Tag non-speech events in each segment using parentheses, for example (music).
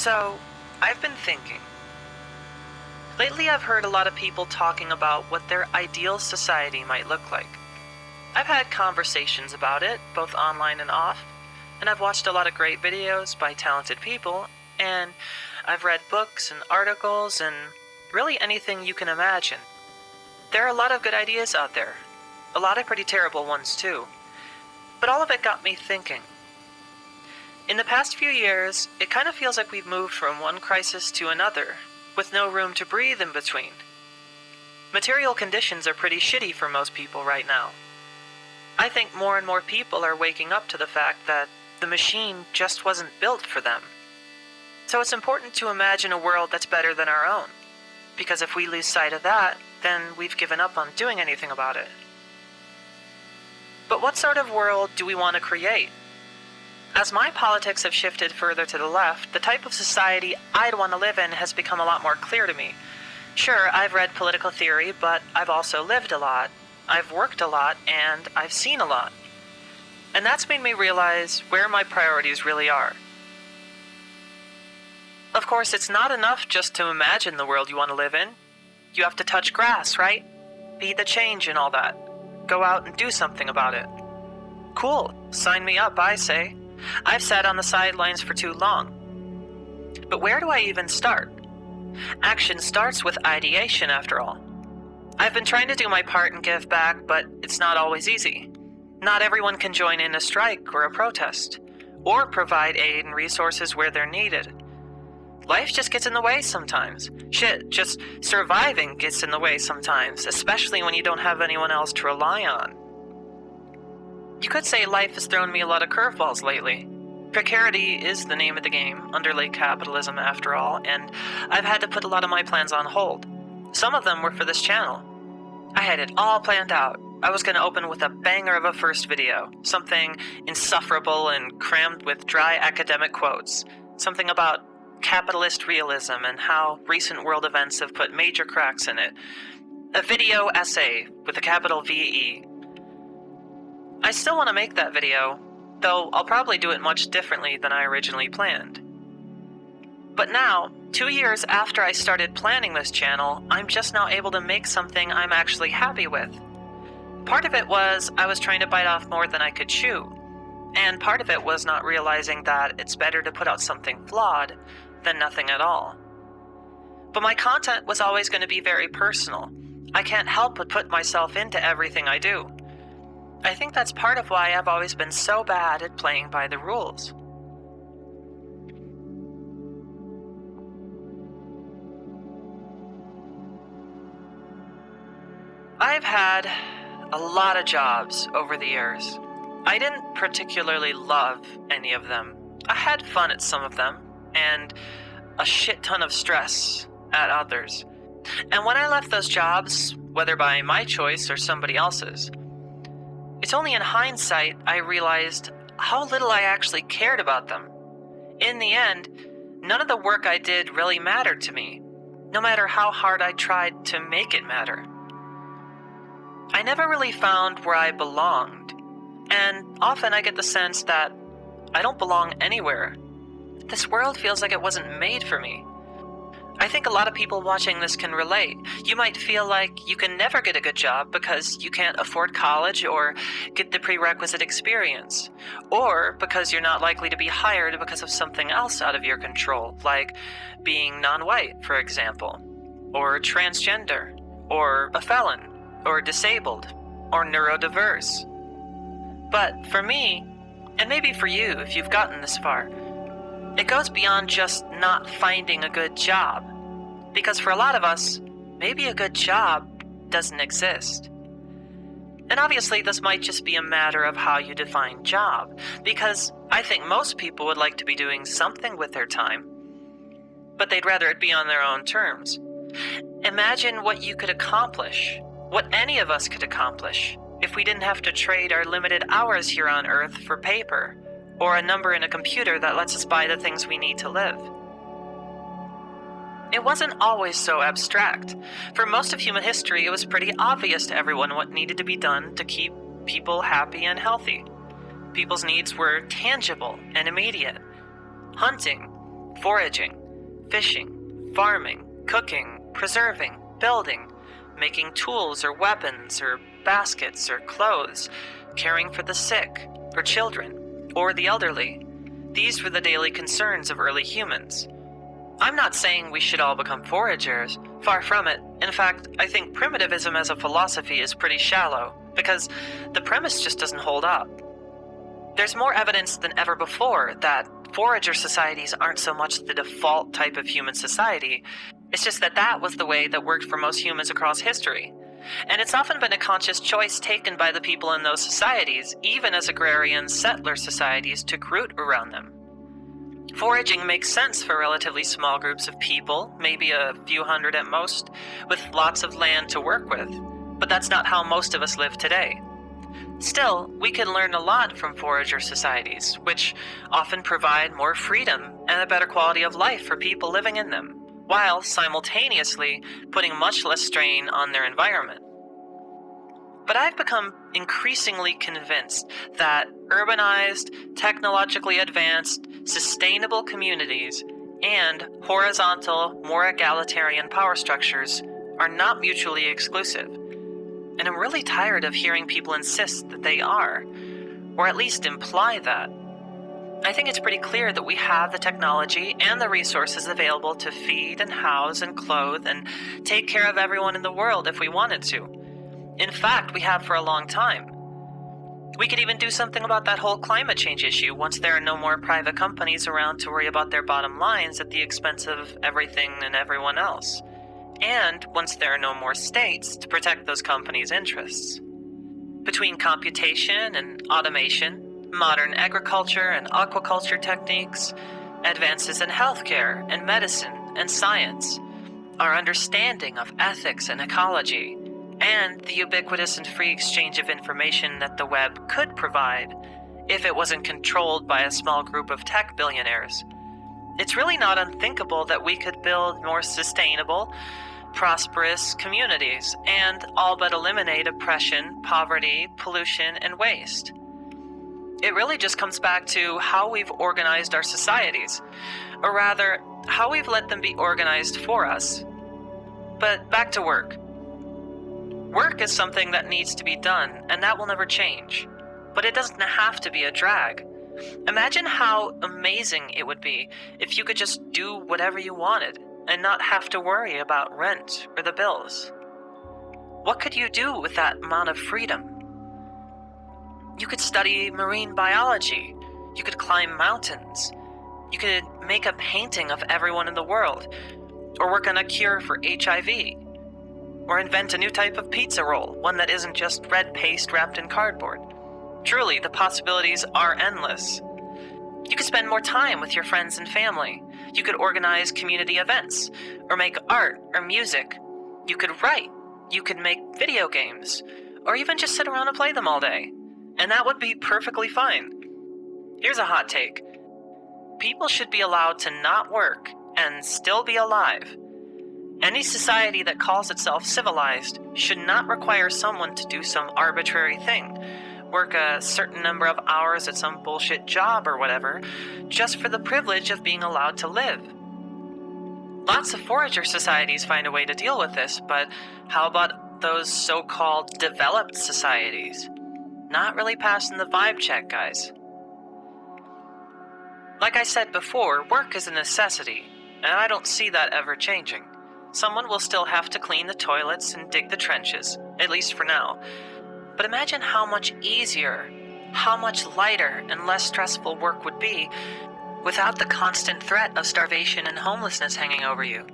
So, I've been thinking. Lately, I've heard a lot of people talking about what their ideal society might look like. I've had conversations about it, both online and off, and I've watched a lot of great videos by talented people, and I've read books and articles and really anything you can imagine. There are a lot of good ideas out there, a lot of pretty terrible ones too. But all of it got me thinking. In the past few years, it kind of feels like we've moved from one crisis to another, with no room to breathe in between. Material conditions are pretty shitty for most people right now. I think more and more people are waking up to the fact that the machine just wasn't built for them. So it's important to imagine a world that's better than our own, because if we lose sight of that, then we've given up on doing anything about it. But what sort of world do we want to create? As my politics have shifted further to the left, the type of society I'd want to live in has become a lot more clear to me. Sure, I've read political theory, but I've also lived a lot, I've worked a lot, and I've seen a lot. And that's made me realize where my priorities really are. Of course, it's not enough just to imagine the world you want to live in. You have to touch grass, right? Be the change and all that. Go out and do something about it. Cool, sign me up, I say. I've sat on the sidelines for too long. But where do I even start? Action starts with ideation, after all. I've been trying to do my part and give back, but it's not always easy. Not everyone can join in a strike or a protest, or provide aid and resources where they're needed. Life just gets in the way sometimes. Shit, just surviving gets in the way sometimes, especially when you don't have anyone else to rely on. You could say life has thrown me a lot of curveballs lately. Precarity is the name of the game, under late capitalism after all, and I've had to put a lot of my plans on hold. Some of them were for this channel. I had it all planned out. I was going to open with a banger of a first video, something insufferable and crammed with dry academic quotes, something about capitalist realism and how recent world events have put major cracks in it. A video essay with a capital VE I still want to make that video, though I'll probably do it much differently than I originally planned. But now, two years after I started planning this channel, I'm just now able to make something I'm actually happy with. Part of it was I was trying to bite off more than I could chew, and part of it was not realizing that it's better to put out something flawed than nothing at all. But my content was always going to be very personal. I can't help but put myself into everything I do. I think that's part of why I've always been so bad at playing by the rules. I've had a lot of jobs over the years. I didn't particularly love any of them. I had fun at some of them, and a shit ton of stress at others. And when I left those jobs, whether by my choice or somebody else's, it's only in hindsight I realized how little I actually cared about them. In the end, none of the work I did really mattered to me, no matter how hard I tried to make it matter. I never really found where I belonged, and often I get the sense that I don't belong anywhere. This world feels like it wasn't made for me. I think a lot of people watching this can relate. You might feel like you can never get a good job because you can't afford college or get the prerequisite experience, or because you're not likely to be hired because of something else out of your control, like being non white, for example, or transgender, or a felon, or disabled, or neurodiverse. But for me, and maybe for you if you've gotten this far, it goes beyond just not finding a good job. Because for a lot of us, maybe a good job doesn't exist. And obviously, this might just be a matter of how you define job, because I think most people would like to be doing something with their time, but they'd rather it be on their own terms. Imagine what you could accomplish, what any of us could accomplish, if we didn't have to trade our limited hours here on Earth for paper or a number in a computer that lets us buy the things we need to live. It wasn't always so abstract. For most of human history, it was pretty obvious to everyone what needed to be done to keep people happy and healthy. People's needs were tangible and immediate. Hunting, foraging, fishing, farming, cooking, preserving, building, making tools or weapons or baskets or clothes, caring for the sick or children or the elderly. These were the daily concerns of early humans. I'm not saying we should all become foragers, far from it. In fact, I think primitivism as a philosophy is pretty shallow, because the premise just doesn't hold up. There's more evidence than ever before that forager societies aren't so much the default type of human society, it's just that that was the way that worked for most humans across history. And it's often been a conscious choice taken by the people in those societies, even as agrarian settler societies took root around them. Foraging makes sense for relatively small groups of people, maybe a few hundred at most, with lots of land to work with. But that's not how most of us live today. Still, we can learn a lot from forager societies, which often provide more freedom and a better quality of life for people living in them, while simultaneously putting much less strain on their environment. But I've become increasingly convinced that urbanized, technologically advanced, sustainable communities and horizontal, more egalitarian power structures are not mutually exclusive. And I'm really tired of hearing people insist that they are, or at least imply that. I think it's pretty clear that we have the technology and the resources available to feed and house and clothe and take care of everyone in the world if we wanted to. In fact, we have for a long time. We could even do something about that whole climate change issue once there are no more private companies around to worry about their bottom lines at the expense of everything and everyone else. And once there are no more states to protect those companies' interests. Between computation and automation, modern agriculture and aquaculture techniques, advances in healthcare and medicine and science, our understanding of ethics and ecology, and the ubiquitous and free exchange of information that the web could provide if it wasn't controlled by a small group of tech billionaires. It's really not unthinkable that we could build more sustainable, prosperous communities and all but eliminate oppression, poverty, pollution, and waste. It really just comes back to how we've organized our societies, or rather, how we've let them be organized for us. But back to work. Work is something that needs to be done, and that will never change. But it doesn't have to be a drag. Imagine how amazing it would be if you could just do whatever you wanted and not have to worry about rent or the bills. What could you do with that amount of freedom? You could study marine biology. You could climb mountains. You could make a painting of everyone in the world, or work on a cure for HIV or invent a new type of pizza roll, one that isn't just red paste wrapped in cardboard. Truly, the possibilities are endless. You could spend more time with your friends and family. You could organize community events, or make art or music. You could write. You could make video games, or even just sit around and play them all day. And that would be perfectly fine. Here's a hot take people should be allowed to not work and still be alive. Any society that calls itself civilized should not require someone to do some arbitrary thing, work a certain number of hours at some bullshit job or whatever, just for the privilege of being allowed to live. Lots of forager societies find a way to deal with this, but how about those so called developed societies? Not really passing the vibe check, guys. Like I said before, work is a necessity, and I don't see that ever changing. Someone will still have to clean the toilets and dig the trenches, at least for now. But imagine how much easier, how much lighter and less stressful work would be without the constant threat of starvation and homelessness hanging over you.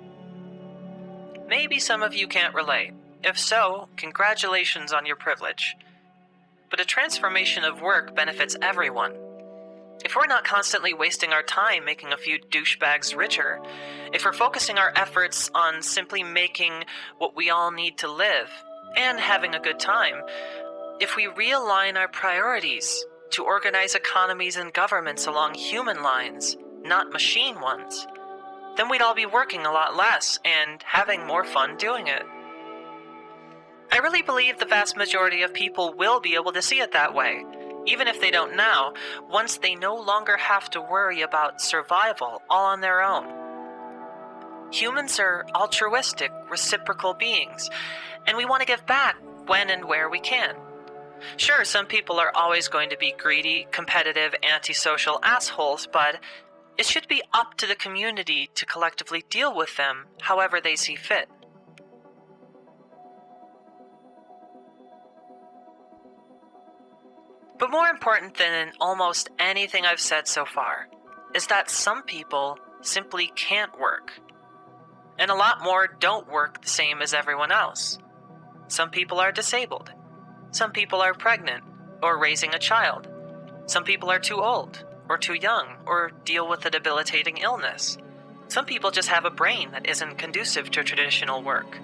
Maybe some of you can't relate. If so, congratulations on your privilege. But a transformation of work benefits everyone. If we're not constantly wasting our time making a few douchebags richer, if we're focusing our efforts on simply making what we all need to live and having a good time, if we realign our priorities to organize economies and governments along human lines, not machine ones, then we'd all be working a lot less and having more fun doing it. I really believe the vast majority of people will be able to see it that way Even if they don't now, once they no longer have to worry about survival all on their own. Humans are altruistic, reciprocal beings, and we want to give back when and where we can. Sure, some people are always going to be greedy, competitive, antisocial assholes, but it should be up to the community to collectively deal with them however they see fit. But more important than almost anything I've said so far is that some people simply can't work. And a lot more don't work the same as everyone else. Some people are disabled. Some people are pregnant or raising a child. Some people are too old or too young or deal with a debilitating illness. Some people just have a brain that isn't conducive to traditional work.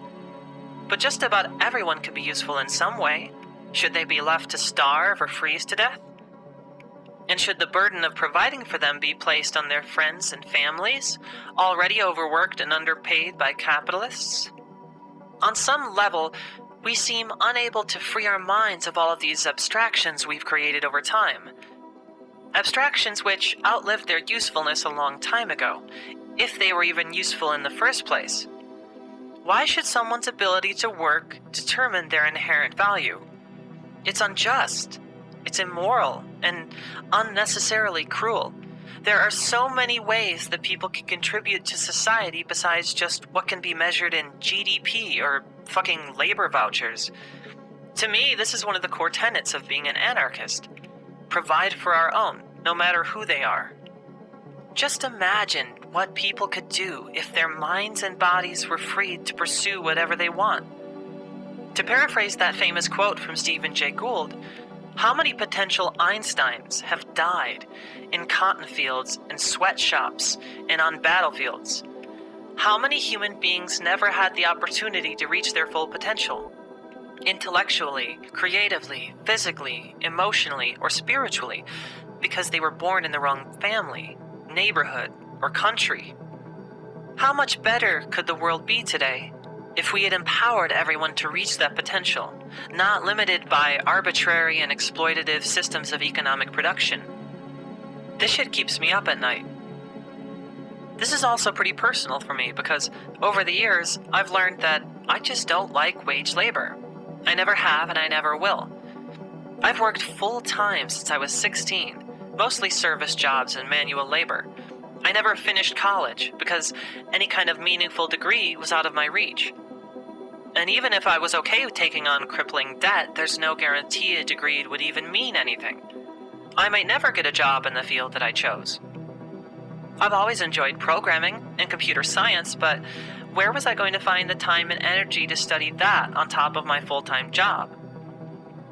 But just about everyone could be useful in some way, should they be left to starve or freeze to death? And should the burden of providing for them be placed on their friends and families, already overworked and underpaid by capitalists? On some level, we seem unable to free our minds of all of these abstractions we've created over time. Abstractions which outlived their usefulness a long time ago, if they were even useful in the first place. Why should someone's ability to work determine their inherent value? It's unjust. It's immoral and unnecessarily cruel. There are so many ways that people can contribute to society besides just what can be measured in GDP or fucking labor vouchers. To me, this is one of the core tenets of being an anarchist. Provide for our own, no matter who they are. Just imagine what people could do if their minds and bodies were freed to pursue whatever they want. To paraphrase that famous quote from Stephen Jay Gould, how many potential Einsteins have died in cotton fields and sweatshops and on battlefields? How many human beings never had the opportunity to reach their full potential? Intellectually, creatively, physically, emotionally, or spiritually, because they were born in the wrong family, neighborhood, or country. How much better could the world be today if we had empowered everyone to reach that potential, not limited by arbitrary and exploitative systems of economic production. This shit keeps me up at night. This is also pretty personal for me because over the years, I've learned that I just don't like wage labor. I never have and I never will. I've worked full time since I was 16, mostly service jobs and manual labor. I never finished college because any kind of meaningful degree was out of my reach. And even if I was okay with taking on crippling debt, there's no guarantee a degree would even mean anything. I might never get a job in the field that I chose. I've always enjoyed programming and computer science, but where was I going to find the time and energy to study that on top of my full time job?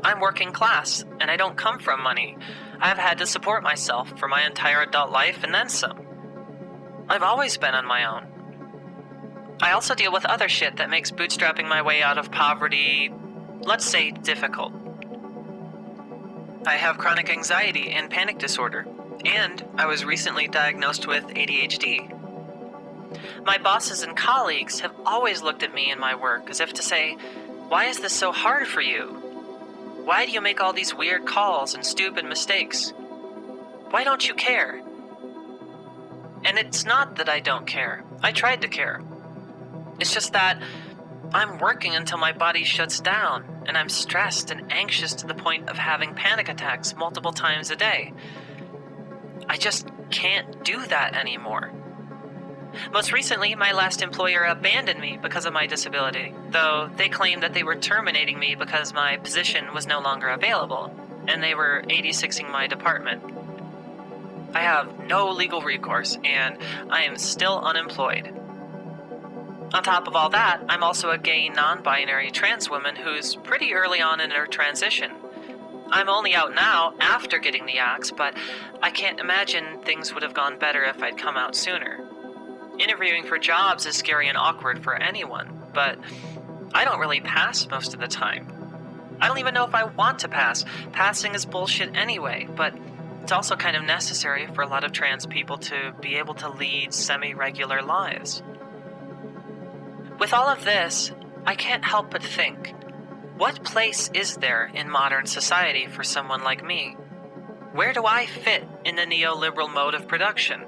I'm working class, and I don't come from money. I've had to support myself for my entire adult life and then some. I've always been on my own. I also deal with other shit that makes bootstrapping my way out of poverty, let's say, difficult. I have chronic anxiety and panic disorder, and I was recently diagnosed with ADHD. My bosses and colleagues have always looked at me and my work as if to say, Why is this so hard for you? Why do you make all these weird calls and stupid mistakes? Why don't you care? And it's not that I don't care. I tried to care. It's just that I'm working until my body shuts down, and I'm stressed and anxious to the point of having panic attacks multiple times a day. I just can't do that anymore. Most recently, my last employer abandoned me because of my disability, though they claimed that they were terminating me because my position was no longer available, and they were 86ing my department. I have no legal recourse, and I am still unemployed. On top of all that, I'm also a gay non binary trans woman who's pretty early on in her transition. I'm only out now after getting the axe, but I can't imagine things would have gone better if I'd come out sooner. Interviewing for jobs is scary and awkward for anyone, but I don't really pass most of the time. I don't even know if I want to pass. Passing is bullshit anyway, but it's also kind of necessary for a lot of trans people to be able to lead semi regular lives. With all of this, I can't help but think what place is there in modern society for someone like me? Where do I fit in the neoliberal mode of production?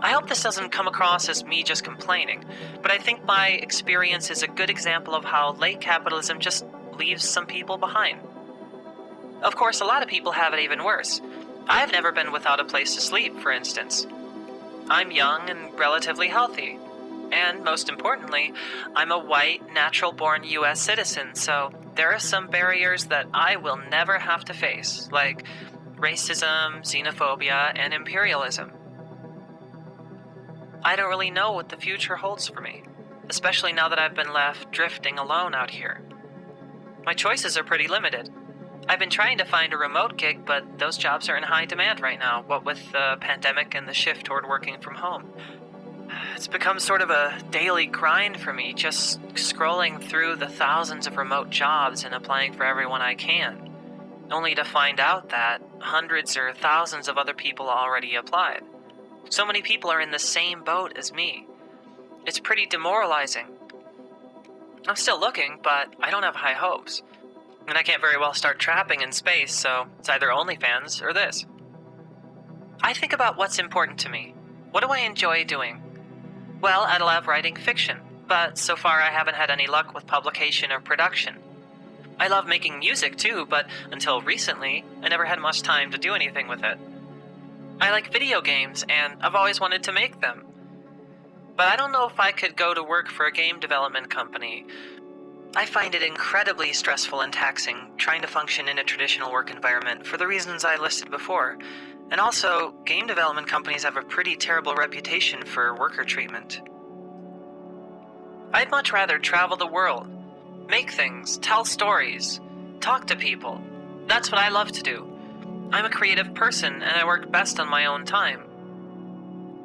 I hope this doesn't come across as me just complaining, but I think my experience is a good example of how late capitalism just leaves some people behind. Of course, a lot of people have it even worse. I've never been without a place to sleep, for instance. I'm young and relatively healthy. And most importantly, I'm a white, natural born US citizen, so there are some barriers that I will never have to face, like racism, xenophobia, and imperialism. I don't really know what the future holds for me, especially now that I've been left drifting alone out here. My choices are pretty limited. I've been trying to find a remote gig, but those jobs are in high demand right now, what with the pandemic and the shift toward working from home. It's become sort of a daily grind for me, just scrolling through the thousands of remote jobs and applying for everyone I can, only to find out that hundreds or thousands of other people already applied. So many people are in the same boat as me. It's pretty demoralizing. I'm still looking, but I don't have high hopes. And I can't very well start trapping in space, so it's either OnlyFans or this. I think about what's important to me. What do I enjoy doing? Well, I love writing fiction, but so far I haven't had any luck with publication or production. I love making music too, but until recently, I never had much time to do anything with it. I like video games, and I've always wanted to make them. But I don't know if I could go to work for a game development company. I find it incredibly stressful and taxing trying to function in a traditional work environment for the reasons I listed before. And also, game development companies have a pretty terrible reputation for worker treatment. I'd much rather travel the world, make things, tell stories, talk to people. That's what I love to do. I'm a creative person and I work best on my own time.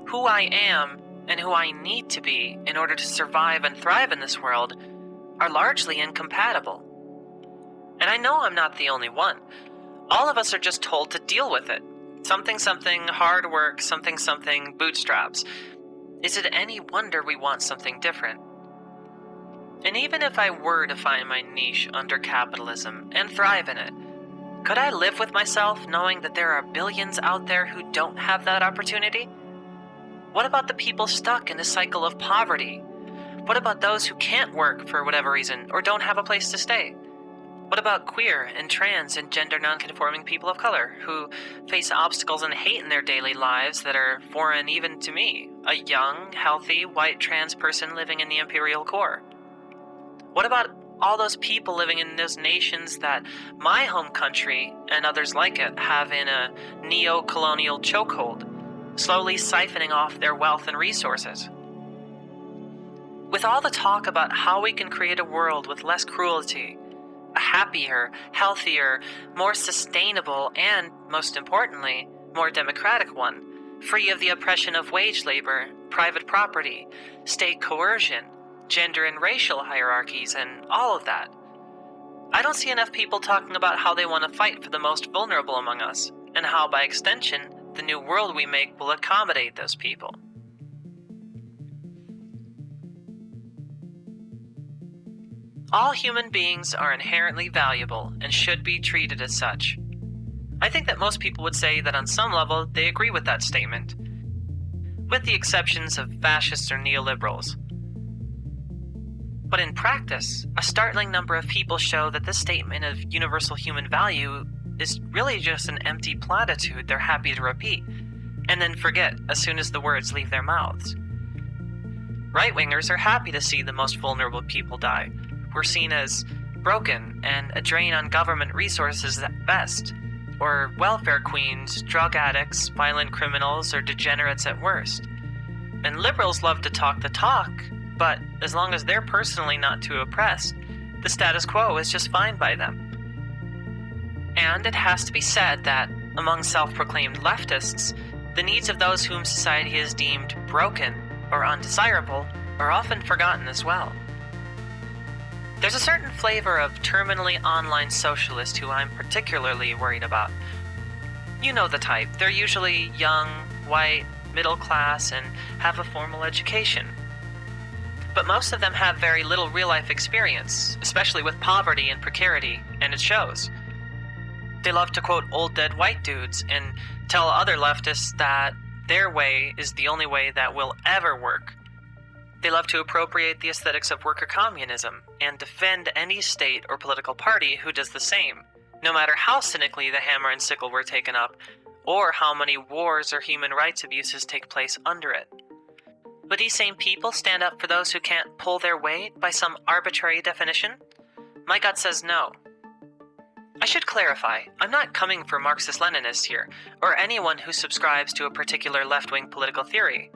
Who I am and who I need to be in order to survive and thrive in this world are largely incompatible. And I know I'm not the only one. All of us are just told to deal with it. Something something, hard work, something something, bootstraps. Is it any wonder we want something different? And even if I were to find my niche under capitalism and thrive in it, could I live with myself knowing that there are billions out there who don't have that opportunity? What about the people stuck in a cycle of poverty? What about those who can't work for whatever reason or don't have a place to stay? What about queer and trans and gender nonconforming people of color who face obstacles and hate in their daily lives that are foreign even to me, a young, healthy, white trans person living in the imperial core? What about all those people living in those nations that my home country and others like it have in a neo colonial chokehold, slowly siphoning off their wealth and resources. With all the talk about how we can create a world with less cruelty, a happier, healthier, more sustainable, and, most importantly, more democratic one, free of the oppression of wage labor, private property, state coercion, gender and racial hierarchies, and all of that. I don't see enough people talking about how they want to fight for the most vulnerable among us, and how, by extension, the new world we make will accommodate those people. All human beings are inherently valuable and should be treated as such. I think that most people would say that on some level they agree with that statement, with the exceptions of fascists or neoliberals. But in practice, a startling number of people show that this statement of universal human value is really just an empty platitude they're happy to repeat, and then forget as soon as the words leave their mouths. Right wingers are happy to see the most vulnerable people die, who are seen as broken and a drain on government resources at best, or welfare queens, drug addicts, violent criminals, or degenerates at worst. And liberals love to talk the talk, but as long as they're personally not too oppressed, the status quo is just fine by them. And it has to be said that, among self proclaimed leftists, the needs of those whom society has deemed broken or undesirable are often forgotten as well. There's a certain flavor of terminally online socialist who I'm particularly worried about. You know the type. They're usually young, white, middle class, and have a formal education but most of them have very little real life experience, especially with poverty and precarity, and it shows. They love to quote old dead white dudes and tell other leftists that their way is the only way that will ever work. They love to appropriate the aesthetics of worker communism and defend any state or political party who does the same, no matter how cynically the hammer and sickle were taken up, or how many wars or human rights abuses take place under it. Would these same people stand up for those who can't pull their weight by some arbitrary definition? My gut says no. I should clarify, I'm not coming for Marxist Leninists here, or anyone who subscribes to a particular left wing political theory.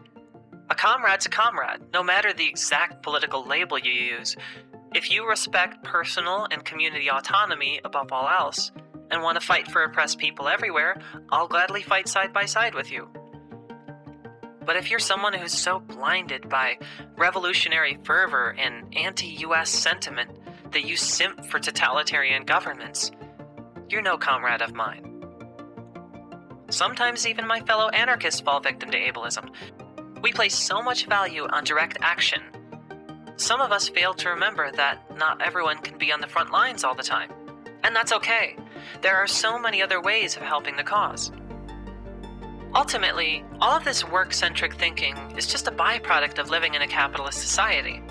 A comrade's a comrade, no matter the exact political label you use. If you respect personal and community autonomy above all else, and want to fight for oppressed people everywhere, I'll gladly fight side by side with you. But if you're someone who's so blinded by revolutionary fervor and anti US sentiment that you simp for totalitarian governments, you're no comrade of mine. Sometimes even my fellow anarchists fall victim to ableism. We place so much value on direct action. Some of us fail to remember that not everyone can be on the front lines all the time. And that's okay. There are so many other ways of helping the cause. Ultimately, all of this work centric thinking is just a byproduct of living in a capitalist society.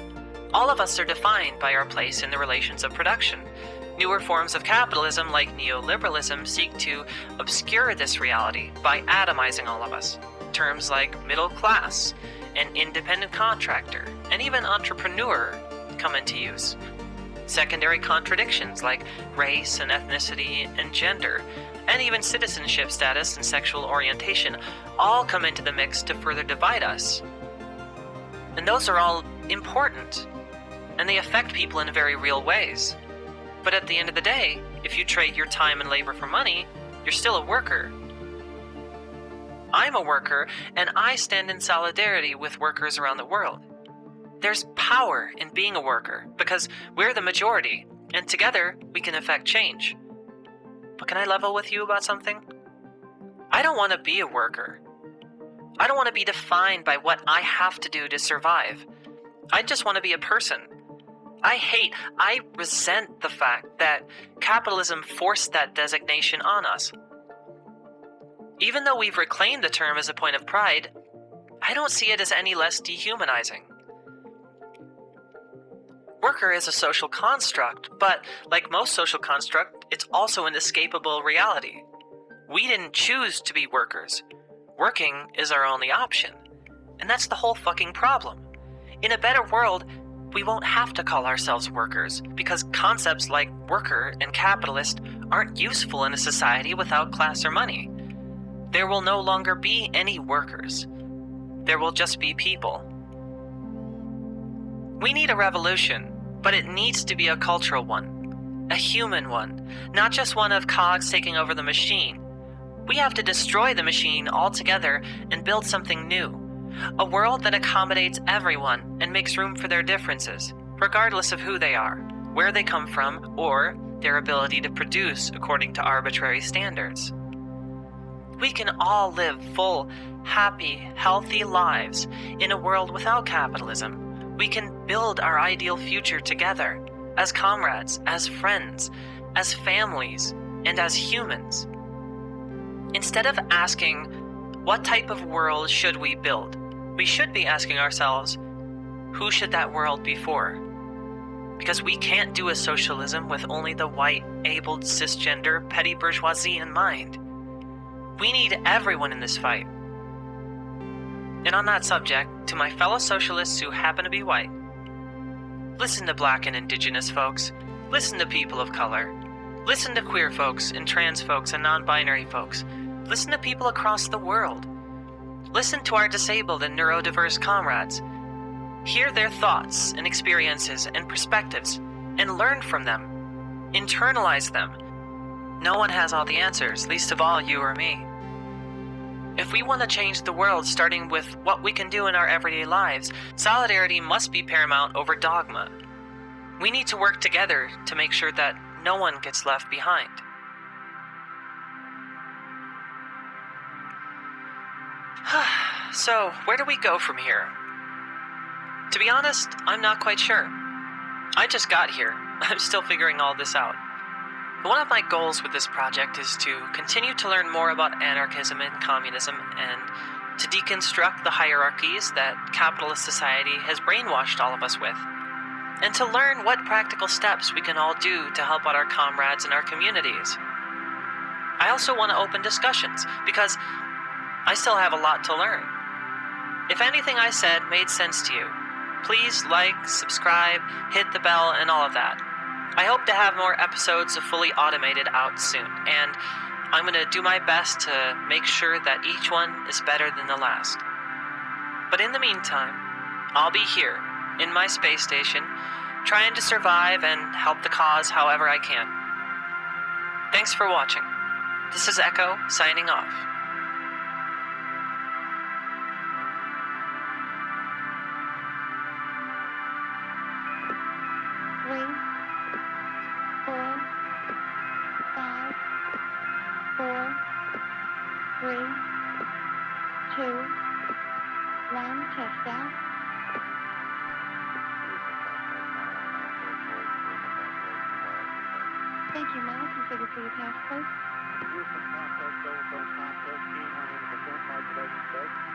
All of us are defined by our place in the relations of production, Newer forms of capitalism, like neoliberalism, seek to obscure this reality by atomizing all of us. Terms like middle class, and independent contractor, and even entrepreneur come into use. Secondary contradictions like race and ethnicity and gender, and even citizenship status and sexual orientation all come into the mix to further divide us. And those are all important, and they affect people in very real ways. But at the end of the day, if you trade your time and labor for money, you're still a worker. I'm a worker, and I stand in solidarity with workers around the world. There's power in being a worker because we're the majority, and together we can affect change. But can I level with you about something? I don't want to be a worker. I don't want to be defined by what I have to do to survive. I just want to be a person I hate, I resent the fact that capitalism forced that designation on us. Even though we've reclaimed the term as a point of pride, I don't see it as any less dehumanizing. Worker is a social construct, but like most social construct, it's also an escapable reality. We didn't choose to be workers. Working is our only option. And that's the whole fucking problem. In a better world, we won't have to call ourselves workers because concepts like worker and capitalist aren't useful in a society without class or money. There will no longer be any workers. There will just be people. We need a revolution, but it needs to be a cultural one, a human one, not just one of cogs taking over the machine. We have to destroy the machine altogether and build something new a world that accommodates everyone and makes room for their differences, regardless of who they are, where they come from, or their ability to produce according to arbitrary standards. We can all live full, happy, healthy lives in a world without capitalism. We can build our ideal future together, as comrades, as friends, as families, and as humans. Instead of asking, what type of world should we build? we should be asking ourselves, who should that world be for? Because we can't do a socialism with only the white, abled, cisgender, petty bourgeoisie in mind. We need everyone in this fight. And on that subject, to my fellow socialists who happen to be white, listen to black and indigenous folks, listen to people of color, listen to queer folks and trans folks and non binary folks, listen to people across the world. Listen to our disabled and neurodiverse comrades. Hear their thoughts and experiences and perspectives and learn from them. Internalize them. No one has all the answers, least of all you or me. If we want to change the world starting with what we can do in our everyday lives, solidarity must be paramount over dogma. We need to work together to make sure that no one gets left behind. (sighs) so, where do we go from here? To be honest, I'm not quite sure. I just got here. (laughs) I'm still figuring all this out. One of my goals with this project is to continue to learn more about anarchism and communism and to deconstruct the hierarchies that capitalist society has brainwashed all of us with. And to learn what practical steps we can all do to help out our comrades in our communities. I also want to open discussions because I still have a lot to learn. If anything I said made sense to you, please like, subscribe, hit the bell, and all of that. I hope to have more episodes of Fully Automated out soon, and I'm going to do my best to make sure that each one is better than the last. But in the meantime, I'll be here, in my space station, trying to survive and help the cause however I can. Thanks for watching. This is Echo, signing off. Out. Thank you, Mel. Configure for your passport.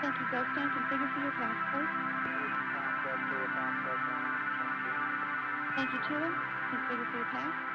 Thank you, Goldstein. Configure for your passport. Thank you, Tulin. Configure for your pass.